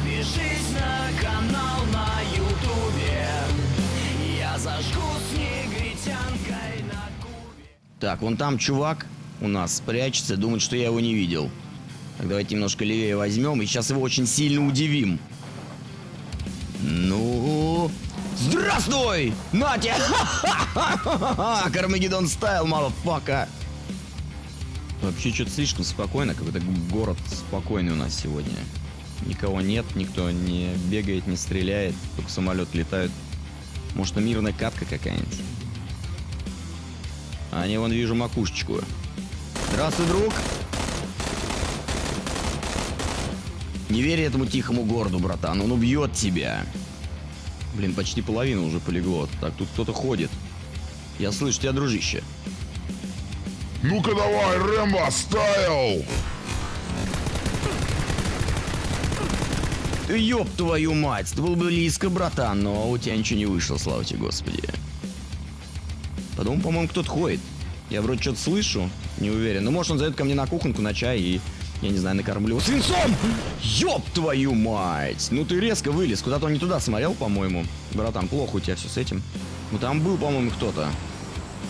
Подпишись на канал на ютубе Я зажгу с негритянкой на кубе Так, вон там чувак у нас прячется, думает, что я его не видел. Так, давайте немножко левее возьмем и сейчас его очень сильно удивим. Ну... Здравствуй! Натя! Кармагеддон стайл, мафака! Вообще что-то слишком спокойно, какой-то город спокойный у нас сегодня. Никого нет, никто не бегает, не стреляет, только самолет летают. Может, это мирная катка какая-нибудь? А не вон вижу макушечку. Здравствуй, друг! Не верь этому тихому городу, братан, он убьет тебя. Блин, почти половина уже полегло. Так, тут кто-то ходит. Я слышу тебя, дружище. Ну-ка давай, Рэмбо, стайл! Ёб твою мать, ты был близко, братан, но у тебя ничего не вышло, слава тебе, господи. Потом, по-моему, кто-то ходит. Я вроде что-то слышу, не уверен. Ну, может, он зайдет ко мне на кухонку на чай и, я не знаю, накормлю свинцом! Ёб твою мать! Ну ты резко вылез, куда-то он не туда смотрел, по-моему. Братан, плохо у тебя все с этим. Ну там был, по-моему, кто-то.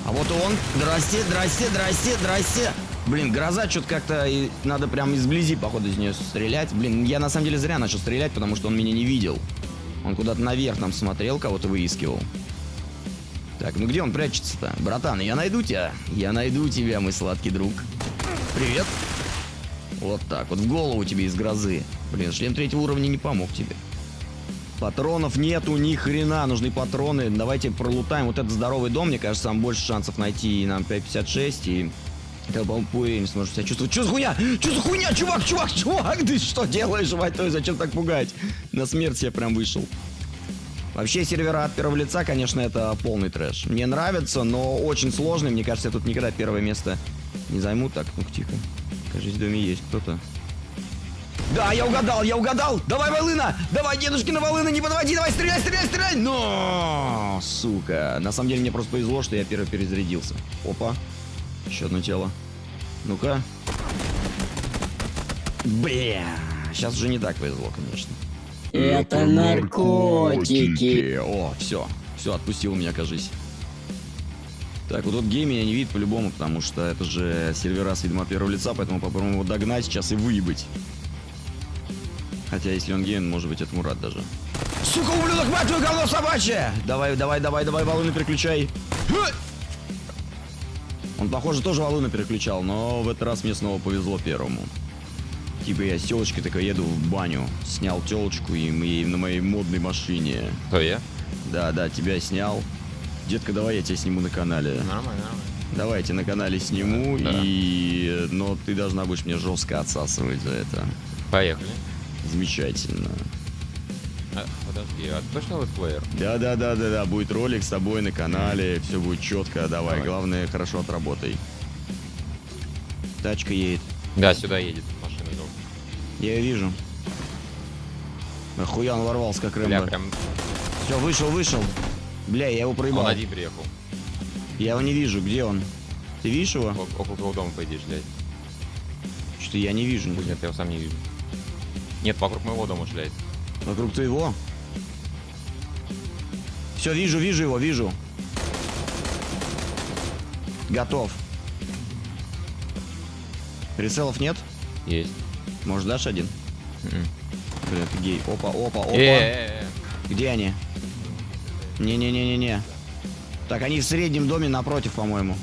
А вот он. Здрасте, здрасте, здрасте, здрасте. Блин, гроза что-то как-то и надо прям изблизи, походу, из нее стрелять. Блин, я на самом деле зря начал стрелять, потому что он меня не видел. Он куда-то наверх там смотрел, кого-то выискивал. Так, ну где он прячется-то? Братан, я найду тебя. Я найду тебя, мой сладкий друг. Привет. Вот так, вот в голову тебе из грозы. Блин, шлем третьего уровня не помог тебе. Патронов нету ни хрена, нужны патроны. Давайте пролутаем вот этот здоровый дом, мне кажется, там больше шансов найти нам 5.56 и... Тогда, по-моему, Пуэрин сможет себя чувствовать. Что за хуйня? Что за хуйня, чувак, чувак, чувак? Ты что делаешь, мать зачем так пугать? На смерть я прям вышел. Вообще, сервера от первого лица, конечно, это полный трэш. Мне нравится, но очень сложный. Мне кажется, я тут никогда первое место не займу. Так, ну тихо. Кажется, в доме есть кто-то. Да, я угадал, я угадал! Давай, волына! Давай, дедушкина волына, не подводи, давай, стреляй, стреляй, стреляй! Но, сука. На самом деле, мне просто повезло, что я первый перезарядился. Опа. Еще одно тело. Ну-ка. Бля. Сейчас уже не так повезло, конечно. Это наркотики. О, все. Все, отпустил меня, кажись. Так, вот тут гей меня не видит по-любому, потому что это же сервера с видом от первого лица, поэтому попробуем его догнать сейчас и выебать. Хотя, если он гей, он может быть этому рад даже. Сука, ублюдок, мать твою, говно собачье! Давай, давай, давай, давай, волны переключай. Он, похоже, тоже волны переключал, но в этот раз мне снова повезло первому. Типа я с телочкой такой еду в баню, снял телочку и мы на моей модной машине. Кто я? Да, да, тебя снял. Детка, давай я тебя сниму на канале. Нормально, нормально. Давайте на канале сниму, Да. и... Но ты должна будешь мне жестко отсасывать за это. Поехали. Замечательно. А, подожди, а точно летсплеер? Да-да-да-да-да, будет ролик с тобой на канале, все будет четко, давай, Давай. главное, хорошо отработай. Тачка едет, Да, сюда едет машина. идут. я ее вижу. Нахуя он ворвался, как Бля, Рэмбо. прям Все, вышел, вышел. Бля, я его проебал. он один приехал. Я его не вижу, где он? Ты видишь его? О- Около твоего дома, по идее, шляет. Что-то я не вижу. Нет, я его сам не вижу. Нет, вокруг моего дома шляет. Вокруг твоего? Все, вижу, вижу его, вижу. Готов. Прицелов нет? Есть. Может, дашь один? Бля, ты гей. Опа, опа, опа. Где они? Не-не-не-не-не. Так, они в среднем доме напротив, по-моему.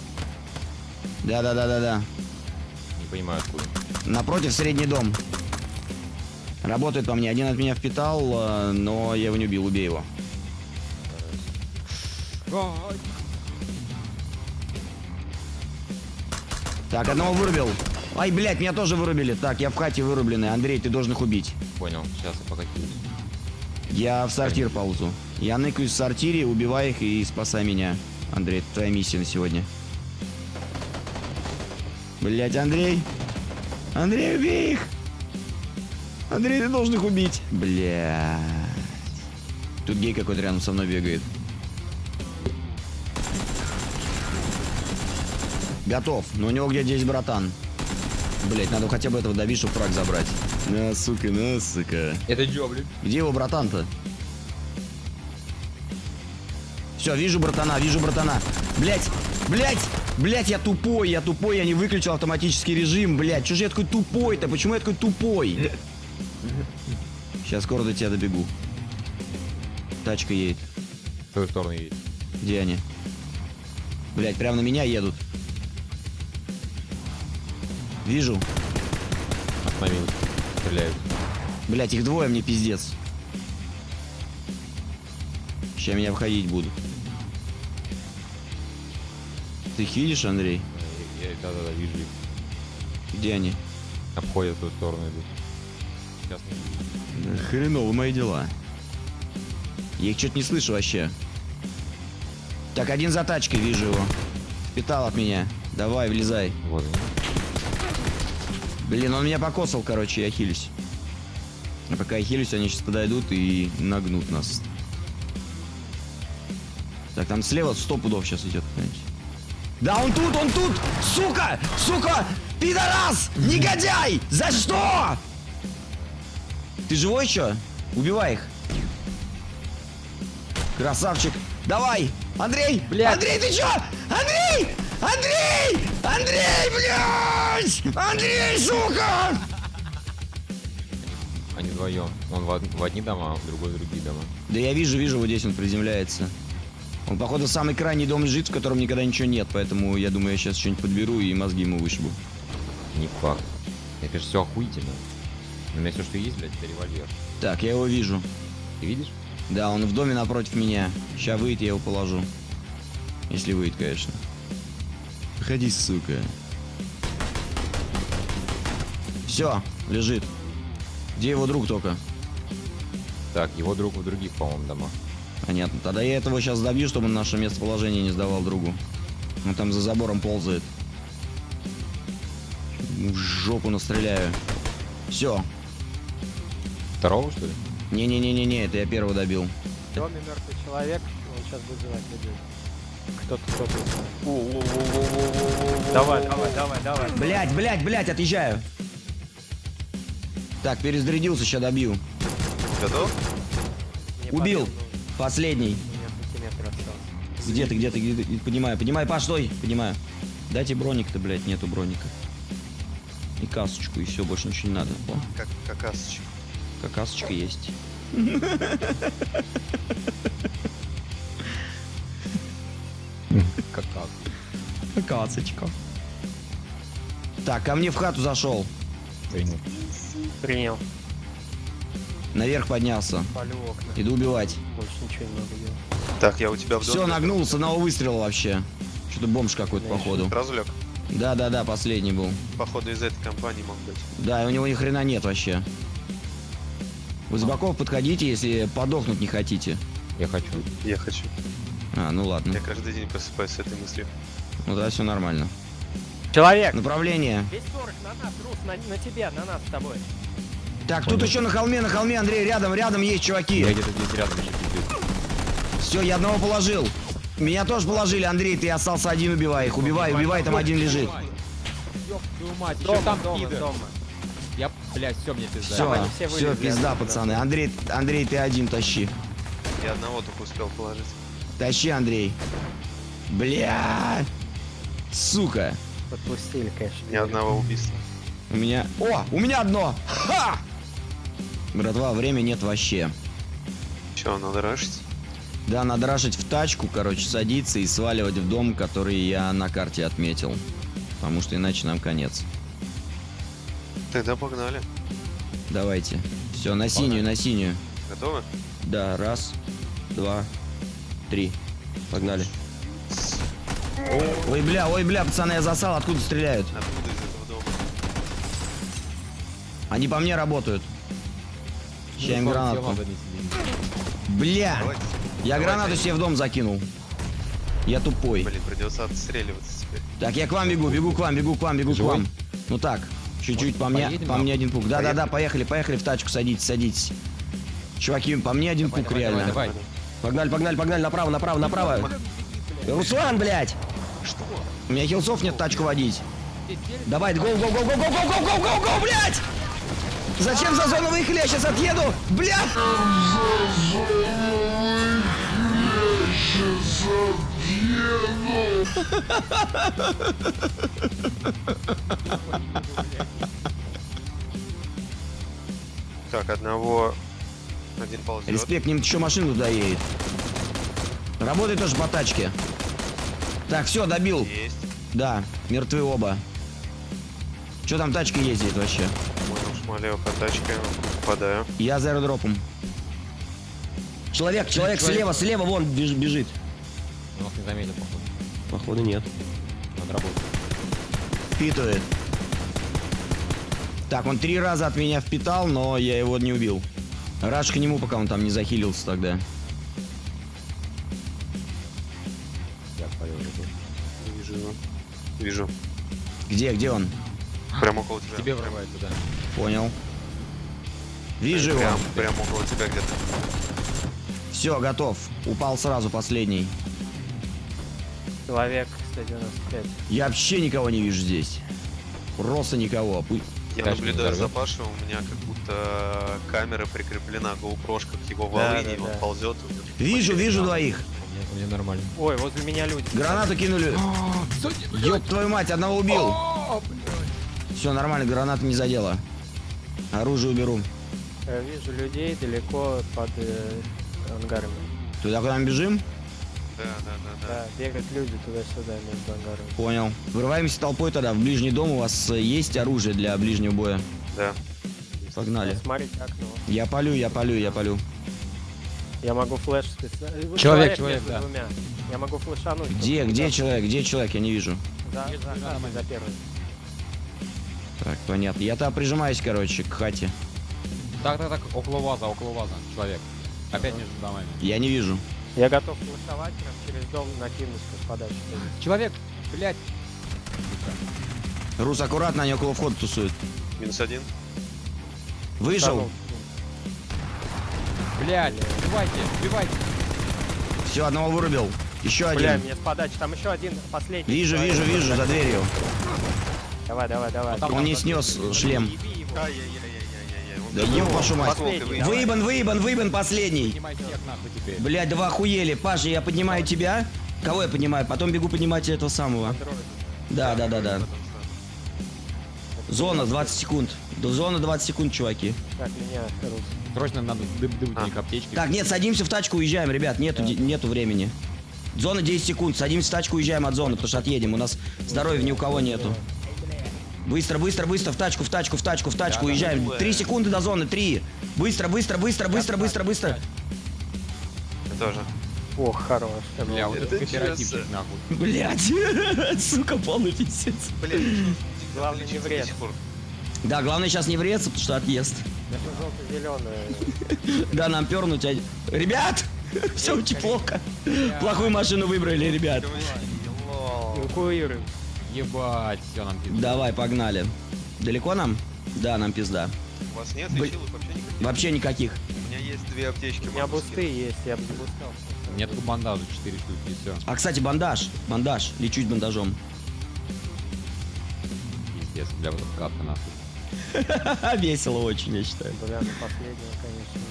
Да-да-да-да-да. Не понимаю, откуда. Напротив средний дом. Работает по мне. Один от меня впитал, э, но я его не убил. Убей его. Так, одного вырубил. Ай, блядь, меня тоже вырубили. Так, я в хате вырубленный. Андрей, ты должен их убить. Понял, сейчас я. Я в сортир ползу. Я ныкаюсь в сортире, убивай их и спасай меня. Андрей, это твоя миссия на сегодня. Блять, Андрей. Андрей, убей их. Андрей, ты должен их убить. Блять. Тут гей какой-то рядом со мной бегает. Готов. Но у него где-то есть братан. Блять, надо хотя бы этого добить, чтобы фраг забрать. На, сука, на, сука. Это Джо, блин. Где его братан-то? Все, вижу братана, вижу братана. Блять, блять, блять, я тупой, я тупой, я не выключил автоматический режим, блять. Же я такой тупой-то? Почему я такой тупой? Сейчас скоро до тебя добегу. Тачка едет. В твою сторону едет. Где они? Блять, прямо на меня едут. Вижу. Остановилась. Стреляют. Блять, их двое, мне пиздец. Сейчас меня обходить будут. Ты хилишь, Андрей? Я- я- Да-да-да, вижу их. Где они? Обходят в ту сторону идут. Сейчас не вижу. Хреново мои дела. Я их что-то не слышу вообще. Так, один за тачкой, вижу его. Питал от меня. Давай, влезай. Вот. Блин, он меня покосал, короче, я хилюсь. А пока я хилюсь, они сейчас подойдут и нагнут нас. Так, там слева сто пудов сейчас идет. Да, он тут, он тут! Сука! Сука! Пидорас! Негодяй! За что? Ты живой еще? Убивай их. Красавчик. Давай! Андрей! Блядь. Андрей, ты чё? Андрей! Андрей! Андрей, блядь! Андрей, сука! Они вдвоем. Он в, од- в одни дома, а другой в другие дома. Да я вижу, вижу, вот здесь он приземляется. Он, походу, самый крайний дом лежит, в котором никогда ничего нет, поэтому я думаю, я сейчас что-нибудь подберу и мозги ему вышибу. Не факт. Это же все охуительно. У меня все, что есть, блядь, это револьвер. Так, я его вижу. Ты видишь? Да, он в доме напротив меня. Сейчас выйдет, я его положу. Если выйдет, конечно. Выходи, сука. Все, лежит. Где его друг только? Так, его друг в других, по-моему, домах. Понятно. Тогда я этого сейчас добью, чтобы он наше местоположение не сдавал другу. Он там за забором ползает. В жопу настреляю. Все. Второго, что ли? Не-не-не-не-не, это я первого добил. Доме мертвый человек, он сейчас вызывать людей. Кто-то кто-то. Давай, давай, давай, давай. Блять, блять, блять, отъезжаю. Так, перезарядился, сейчас добью. Готов? Убил. Последний. ну, осталось. Где ты, где ты, где ты? Поднимаю, поднимаю, Паш, стой, поднимаю. Дайте броник-то, блядь, нету броника. И касочку, и все, больше ничего не надо. О, Как какасочек. Какасочка есть. Как как? Какасочка. Так, ко мне в хату зашел. Принял. Принял. Наверх поднялся. Иду убивать. Больше ничего не надо делать. Так, я у тебя в доме. Все, нагнул с одного выстрела вообще. Что-то бомж какой-то, походу. Сразу лег. Да-да-да, последний был. Походу из этой компании мог быть. Да, и у него ни хрена нет вообще. Вы с боков подходите, если подохнуть не хотите. Я хочу. Я хочу. А, ну ладно. Я каждый день просыпаюсь с этой мыслью. Ну да, все нормально. Человек! Направление. Весь 40 на нас, Рус, на, на тебя, на нас с тобой. Так, тут еще на холме, на холме, Андрей, рядом, рядом есть чуваки. Я где-то здесь рядом еще. Все, я одного положил. Меня тоже положили, Андрей, ты остался один, убивай их. Убивай, убивай, там один лежит. Ёб твою мать, Дома, там дома, дома. Я, блядь, все, мне пизда. Все, они все все, пизда, пацаны. Андрей, Андрей, ты один тащи. Я одного только успел положить. Тащи, Андрей. Бля. Сука. Подпустили, конечно. Ни одного убийства. У меня... О, у меня одно. Ха! Братва, времени нет вообще. Че, надо рашить? Да, надо рашить в тачку, короче, садиться и сваливать в дом, который я на карте отметил. Потому что иначе нам конец. Тогда погнали. Давайте. Все, на синюю, на синюю. Готовы? Да, раз, два, три. Погнали. Ой, бля, ой, бля, пацаны, я засал, откуда стреляют? Откуда из этого дома? Они по мне работают. Ща им гранатку. Бля, Давайте. я Давайте. гранату себе в дом закинул. Я тупой. Блин, придется отстреливаться теперь. Так, я к вам бегу, бегу к вам, бегу к вам, бегу к Живой? вам. Ну так, чуть-чуть по мне, поедем по мне один пук. Да-да-да, поехали, поехали в тачку, садитесь, садитесь. Чуваки, по мне один пук Давай, реально. давай, давай. Погнали, погнали, погнали, направо, направо, направо. Руслан, блядь! Что? У меня хилсов нет тачку водить. Давай, гоу, гоу, гоу, гоу, гоу, гоу, гоу, гоу, гоу, гоу, блядь! Зачем за зону выехали? Я сейчас отъеду! Так, одного... Один ползет. Респект, ним еще машина туда едет. Работает тоже по тачке. Так, все, добил. Есть. Да, мертвы оба. Что там тачка ездит вообще? Понял, шмалею по тачке. Попадаю. Я за аэродропом. Человек, человек слева, слева, вон беж- бежит. Он нас не заметил, походу. Походу нет. Надо работать. Впитывает. Так, он три раза от меня впитал, но я его не убил. Раш к нему, пока он там не захилился тогда. Я его. Вижу его. Вижу. Где, где он? Прям около тебя. Тебе врывается, да. Понял. Вижу его. Прям, прям около тебя где-то. Все, готов. Упал сразу последний. Человек 195. Я вообще никого не вижу здесь. Просто никого. Я Тачку наблюдаю за. Пашей, у меня как будто камера прикреплена, GoPro к его Да, волыне, да, и он да. ползет. Вижу, вижу двоих. Мне, мне нормально. Ой, возле меня люди. Гранату кинули. Ёб твою мать, одного убил. Все нормально, граната не задела. Оружие уберу. Я вижу людей далеко под э, ангарами. Туда куда мы бежим? Да, да, да, да. Да, бегают люди туда-сюда между ангарами. Понял. Вырываемся толпой тогда в ближний дом. У вас э, есть оружие для ближнего боя? Да. Погнали. Смотрите окно. Я полю, я полю, я полю. Я могу флеш специально. Человек, человек, между да. двумя. Я могу флешануть. Где, где туда- человек? Где человек? Я не вижу. За, за, за, за первый. Так, понятно. Я там прижимаюсь, короче, к хате. Так, так, так, около ваза, около ваза. Человек. Опять между домами. Я не вижу. Я готов флешовать прям через дом накинусь с подачи. Человек, блядь. Рус, аккуратно, они около входа тусуют. Минус один. Вышел. Блядь, убивайте, убивайте. Все, одного вырубил. Еще Бля, один. мне с подачи. Там еще один последний. Вижу, вижу, вижу, за дверью. Давай, давай, давай. там Он не снес шлем. Еби его. Да ёб вашу мать. Выебан, выебан, выебан последний. Блять, да вы охуели. Паша, я поднимаю тебя. Кого я поднимаю? Потом бегу поднимать этого самого. Да, да, да, да. Зона 20 секунд. До зона 20 секунд, чуваки. Так, меня. Срочно надо дыб- дыбутник аптечки. Так, нет, садимся в тачку, уезжаем, ребят. Нету, де- нету времени. Зона 10 секунд. Садимся в тачку, уезжаем от зоны, потому что отъедем. У нас здоровья ни у кого нету. Быстро, быстро, быстро, в тачку, в тачку, в тачку, в тачку, уезжаем. Три секунды до зоны, три. Быстро, быстро, быстро, быстро, быстро, быстро. Я тоже. Ох, хорош. Бля, вот Это чё, нахуй. Блять, сука, полный пиздец. Блин, Главное не вред. Да, главное сейчас не вреться, потому что отъезд. Это желто-зеленое. Да, нам пернуть. а- Ребят! Все очень плохо. Плохую машину выбрали, ребят. Эвакуируем. Ебать, все нам пиздец. Давай, погнали. Далеко нам? Да, нам пизда. У вас нет лечилок вообще никаких? Вообще никаких. У меня есть две аптечки. У меня бусты есть, я бы запускал. У меня тут бандажа 4 штуки и все. А, кстати, бандаж. Бандаж. Лечусь бандажом. Пиздец, бля, вот катка нахуй. Весело очень, я считаю. Бля, ну последнего, конечно.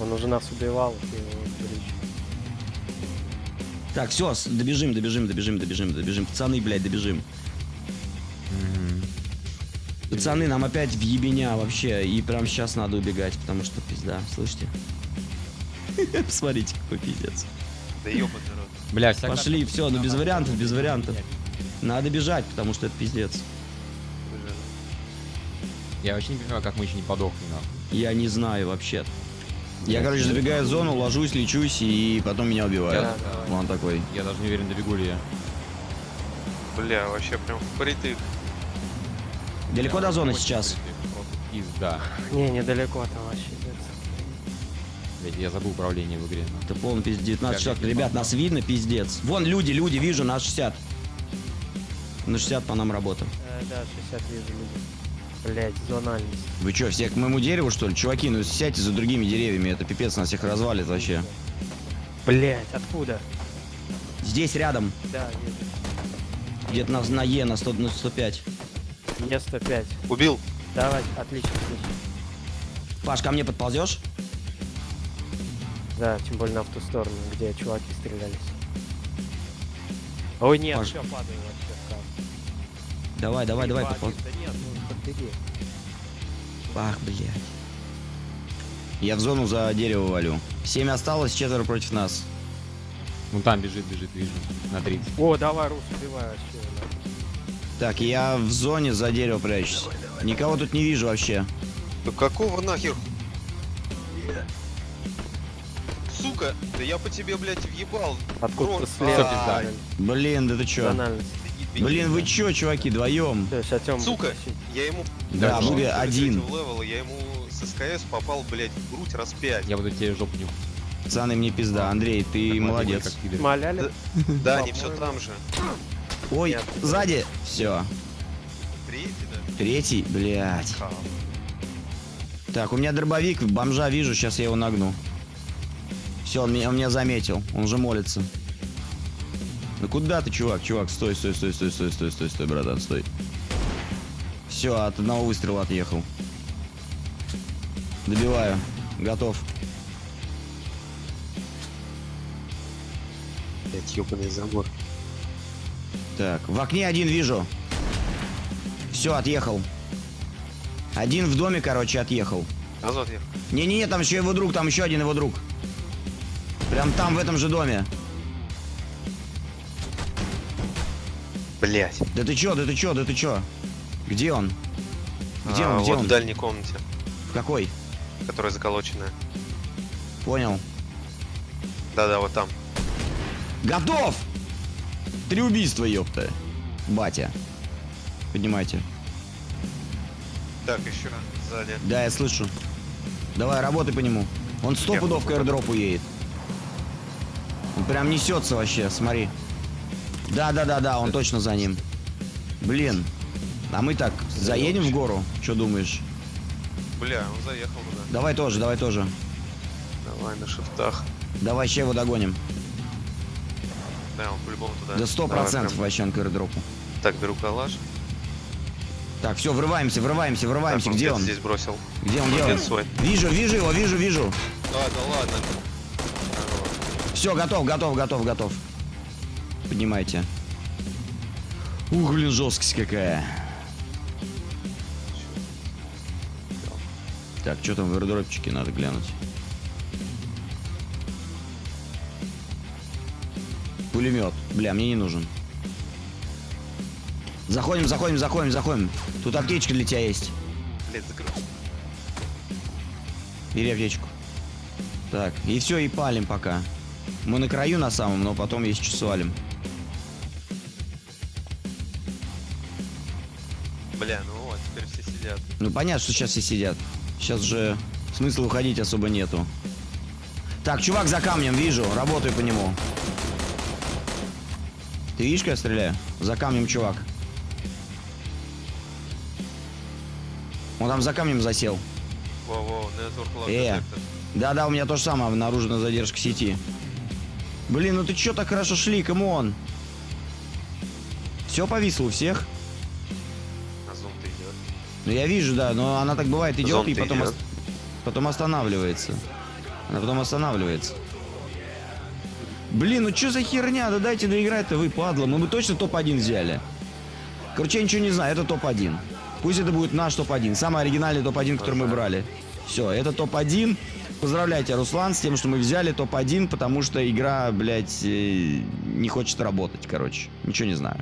Он уже нас убивал, и его. Так, все, добежим, добежим, добежим, добежим, добежим. Пацаны, блядь, добежим. Пацаны, нам опять в ебеня вообще. И прям сейчас надо убегать, потому что пизда. Слышите? Посмотрите, какой пиздец. Да ёбаный рот. Бля, Пошли, все, ну без вариантов, без вариантов. Надо бежать, потому что это пиздец. Я вообще не понимаю, как мы еще не подохли нахуй. Я не знаю вообще. Я, короче, забегаю в зону, ложусь, лечусь, и потом меня убивают. Да, Он такой. Я даже не уверен, добегу ли я. Бля, вообще прям впритык. Далеко до зоны сейчас? пизда. Не, недалеко там вообще. нет. Блядь, я забыл управление в игре. Это полный пиздец. 19 Я шаг. не Ребят, нас видно, пиздец. Вон люди, люди, вижу, на 60. На 60 по нам работа. Э, да, 60 вижу люди. Блять, зональность. Вы что, все к моему дереву, что ли? Чуваки, ну сядьте за другими деревьями, это пипец, нас всех развалит вообще. Блять, откуда? Здесь рядом, Да, где-то на, на Е, на, 100, на 105. Е 105. Убил. Давай, отлично, отлично. Паш, ко мне подползешь? Да, тем более на в ту сторону, где чуваки стрелялись. Ой, нет, Паш. все, падаю вообще. Давай, давай, давай, нет, ну. Ах, блядь. Я в зону за дерево валю. Семь осталось, четверо против нас. Ну там бежит, бежит, вижу. На 30. О, давай, Рус, убивай вообще. Так, я в зоне за дерево прячусь. Никого тут не вижу вообще. Да какого нахер? Сука, да я по тебе, блядь, въебал. Откуда-то Рот, слева. а, пизда. Блин, да ты чё? Тональность. Блин, вы чё, чуваки, вдвоем? Сука, я ему... Да, Короче, были один. левела я ему с СКС попал, блядь, в грудь раз пять. Я буду тебе жопу нюхать. Пацаны, мне пизда. Андрей, ты Так, молодец. как. Маляли? Да, они все там же. Ой, сзади. Все. Третий, да? Третий, блядь. Так, у меня дробовик, бомжа вижу, сейчас я его нагну. Все, он меня, он меня заметил, он же молится. Ну куда ты, чувак, чувак, стой, стой, стой, стой, стой, стой, стой, стой, братан, стой. Все, от одного выстрела отъехал. Добиваю. Готов. Блядь, ёбаный забор. Так, в окне один вижу. Все, отъехал. Один в доме, короче, отъехал. Назад я. Не-не-не, там еще его друг, там еще один его друг. Прям там, в этом же доме. Блять. Да ты чё, да ты чё, да ты чё? Где он? Где А, он, где вот он? в дальней комнате, В какой? которая заколоченная. Понял. Да-да, вот там. Готов! Три убийства, ёпта. Батя. Поднимайте. Так, еще сзади. Да, я слышу. Давай, работай по нему. Он сто пудов к аирдропу едет. Он прям несется вообще, смотри. Да-да-да-да, он точно за ним. Блин. А мы так, заедем в гору? Что думаешь? Бля, он заехал туда. Давай тоже, давай тоже. Давай на шифтах. Давай ще его догоним. Да, он по-любому туда. Да сто процентов вообще к аирдропу. Так, беру калаш. Так, все, врываемся, врываемся, врываемся. Так, Где где-то он? здесь бросил. Где он, где Где он? свой? Вижу, вижу его, вижу, вижу. Да ладно. Все, готов, готов, готов, готов. Поднимайте. Ух, блин, жесткость какая. Так, что там в аирдропчике надо глянуть. Пулемет. Бля, мне не нужен. Заходим, заходим, заходим, заходим. Тут аптечка для тебя есть. Блять, закрыл. Бери аптечку. Так, и все, и палим пока. Мы на краю на самом, но потом есть что свалим. Бля, ну вот, теперь все сидят. Ну понятно, что сейчас все сидят. Сейчас же смысла уходить особо нету. Так, чувак за камнем, вижу, работаю по нему. Ты видишь, как я стреляю? За камнем чувак. Он там за камнем засел. Воу-воу, Network lag. Э. Да-да, у меня то же самое, обнаружена задержка сети. Блин, ну ты чё так хорошо шли, come on? Все повисло у всех? Ну я вижу, да, но она так бывает идет и Зон-то потом, идет. ос- потом останавливается. Она потом останавливается. Блин, ну что за херня? Да дайте доиграть-то вы, падла. Мы бы точно топ-1 взяли. Короче, я ничего не знаю, это топ-1. Пусть это будет наш топ-1. Самый оригинальный топ-1, который мы брали. Все, это топ-1. Поздравляйте, Руслан, с тем, что мы взяли топ-1, потому что игра, блядь, э, не хочет работать, короче. Ничего не знаю.